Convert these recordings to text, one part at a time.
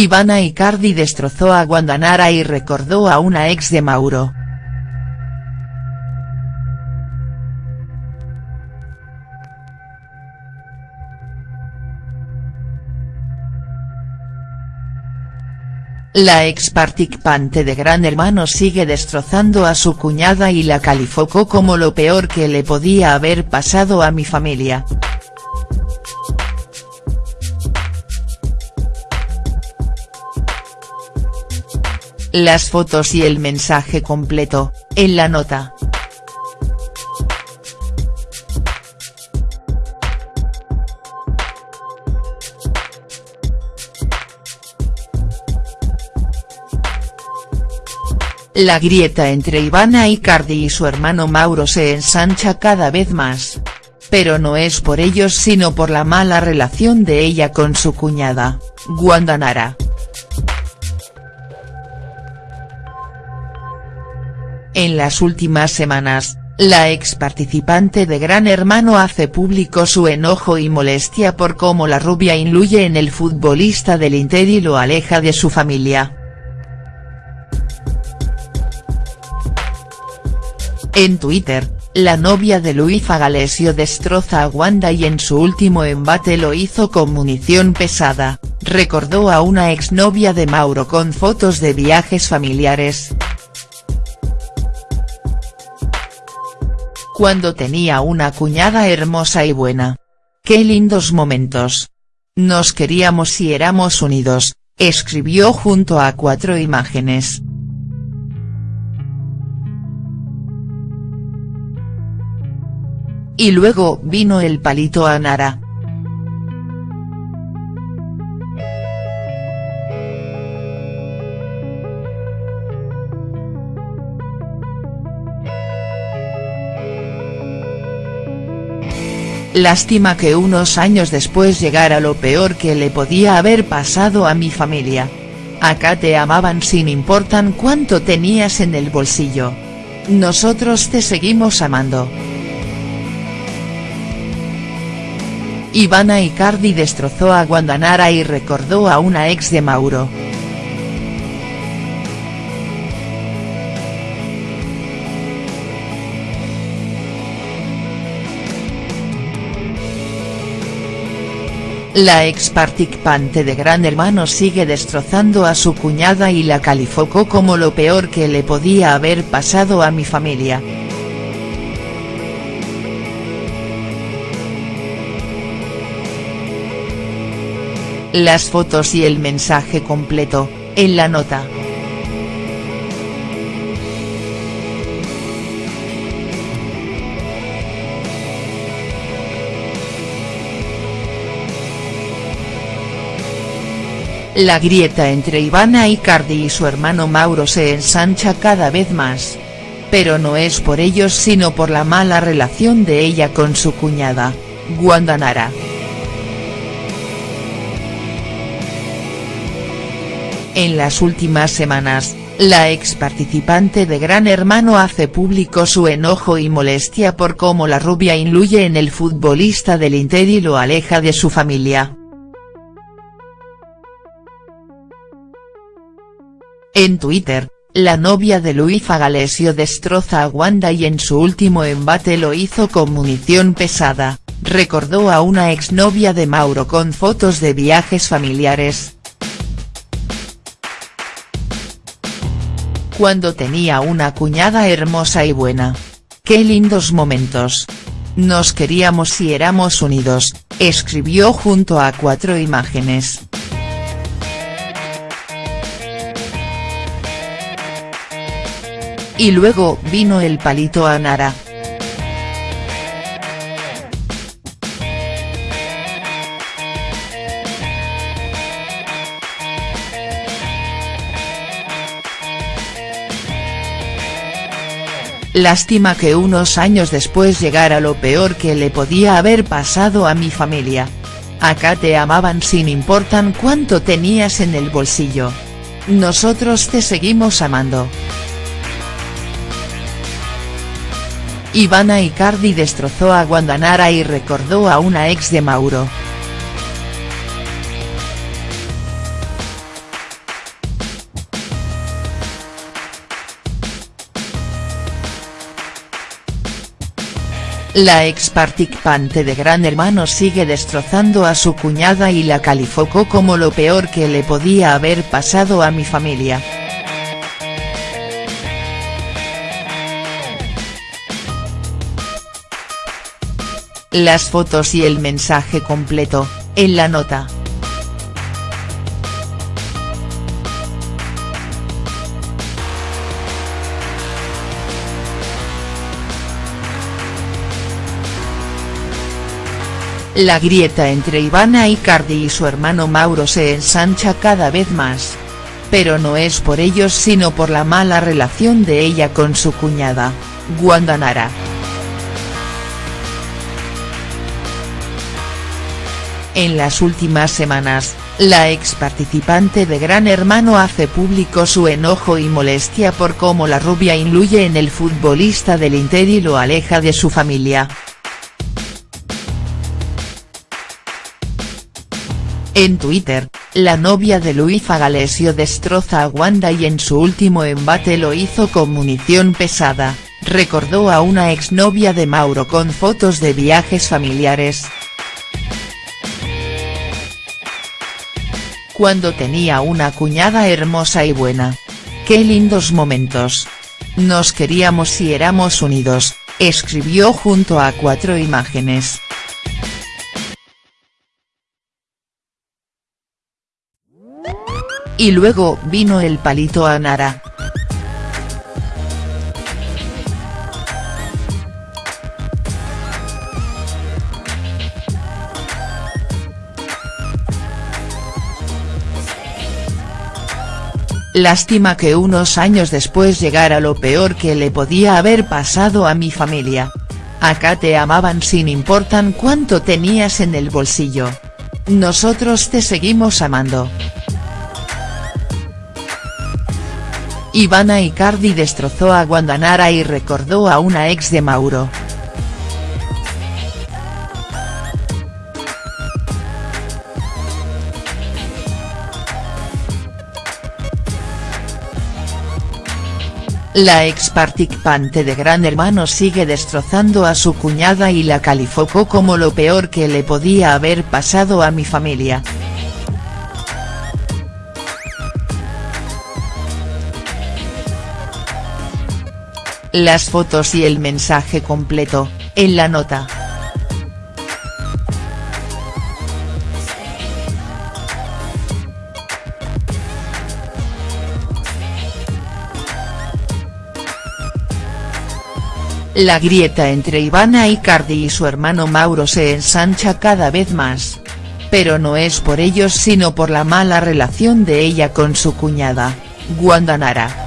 Ivana Icardi destrozó a Guandanara y recordó a una ex de Mauro. La ex participante de Gran Hermano sigue destrozando a su cuñada y la calificó como lo peor que le podía haber pasado a mi familia. Las fotos y el mensaje completo, en la nota. La grieta entre Ivana Icardi y su hermano Mauro se ensancha cada vez más. Pero no es por ellos sino por la mala relación de ella con su cuñada, Guandanara. En las últimas semanas, la ex participante de Gran Hermano hace público su enojo y molestia por cómo la rubia influye en el futbolista del Inter y lo aleja de su familia. En Twitter, la novia de Luisa Galesio destroza a Wanda y en su último embate lo hizo con munición pesada, recordó a una exnovia de Mauro con fotos de viajes familiares. Cuando tenía una cuñada hermosa y buena. Qué lindos momentos. Nos queríamos y éramos unidos, escribió junto a cuatro imágenes. Y luego vino el palito a Nara. Lástima que unos años después llegara lo peor que le podía haber pasado a mi familia. Acá te amaban sin importar cuánto tenías en el bolsillo. Nosotros te seguimos amando. Ivana Icardi destrozó a Guandanara y recordó a una ex de Mauro. La ex participante de Gran Hermano sigue destrozando a su cuñada y la calificó como lo peor que le podía haber pasado a mi familia. Las fotos y el mensaje completo, en la nota. La grieta entre Ivana Icardi y su hermano Mauro se ensancha cada vez más. Pero no es por ellos sino por la mala relación de ella con su cuñada, Guandanara. En las últimas semanas, la ex participante de Gran Hermano hace público su enojo y molestia por cómo la rubia influye en el futbolista del Inter y lo aleja de su familia. En Twitter, la novia de Luisa Galesio destroza a Wanda y en su último embate lo hizo con munición pesada, recordó a una exnovia de Mauro con fotos de viajes familiares. cuando tenía una cuñada hermosa y buena. Qué lindos momentos. Nos queríamos y éramos unidos, escribió junto a cuatro imágenes. Y luego vino el palito a Nara. Lástima que unos años después llegara lo peor que le podía haber pasado a mi familia. Acá te amaban sin importar cuánto tenías en el bolsillo. Nosotros te seguimos amando. Ivana Icardi destrozó a Guandanara y recordó a una ex de Mauro. La ex participante de Gran Hermano sigue destrozando a su cuñada y la calificó como lo peor que le podía haber pasado a mi familia. Las fotos y el mensaje completo, en la nota. La grieta entre Ivana Icardi y su hermano Mauro se ensancha cada vez más. Pero no es por ellos sino por la mala relación de ella con su cuñada, Wanda En las últimas semanas, la ex participante de Gran Hermano hace público su enojo y molestia por cómo la rubia influye en el futbolista del Inter y lo aleja de su familia. En Twitter, la novia de Luis Fagalesio destroza a Wanda y en su último embate lo hizo con munición pesada, recordó a una exnovia de Mauro con fotos de viajes familiares. Cuando tenía una cuñada hermosa y buena. Qué lindos momentos. Nos queríamos y éramos unidos, escribió junto a cuatro imágenes. Y luego vino el palito a Nara. Lástima que unos años después llegara lo peor que le podía haber pasado a mi familia. Acá te amaban sin importar cuánto tenías en el bolsillo. Nosotros te seguimos amando. Ivana Icardi destrozó a Guandanara y recordó a una ex de Mauro. La ex participante de Gran Hermano sigue destrozando a su cuñada y la calificó como lo peor que le podía haber pasado a mi familia. Las fotos y el mensaje completo, en la nota. La grieta entre Ivana Icardi y su hermano Mauro se ensancha cada vez más. Pero no es por ellos sino por la mala relación de ella con su cuñada, Wanda Nara.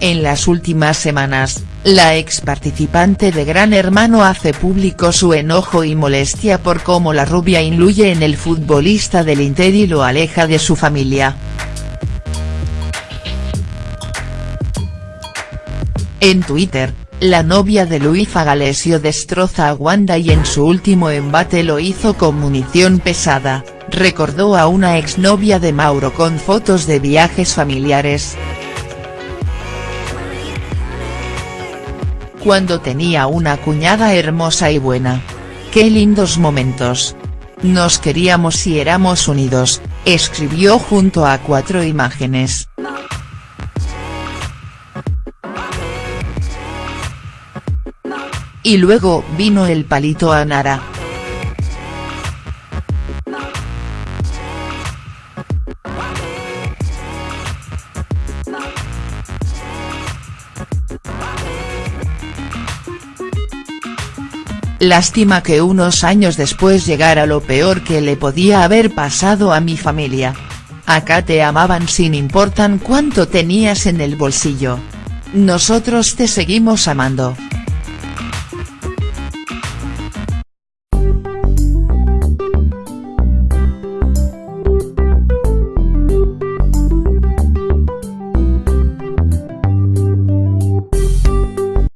En las últimas semanas, la ex participante de Gran Hermano hace público su enojo y molestia por cómo la rubia influye en el futbolista del Inter y lo aleja de su familia. En Twitter, la novia de Luis Fagalesio destroza a Wanda y en su último embate lo hizo con munición pesada, recordó a una exnovia de Mauro con fotos de viajes familiares. cuando tenía una cuñada hermosa y buena. Qué lindos momentos. Nos queríamos y éramos unidos, escribió junto a cuatro imágenes. Y luego vino el palito a Nara. Lástima que unos años después llegara lo peor que le podía haber pasado a mi familia. Acá te amaban sin importar cuánto tenías en el bolsillo. Nosotros te seguimos amando.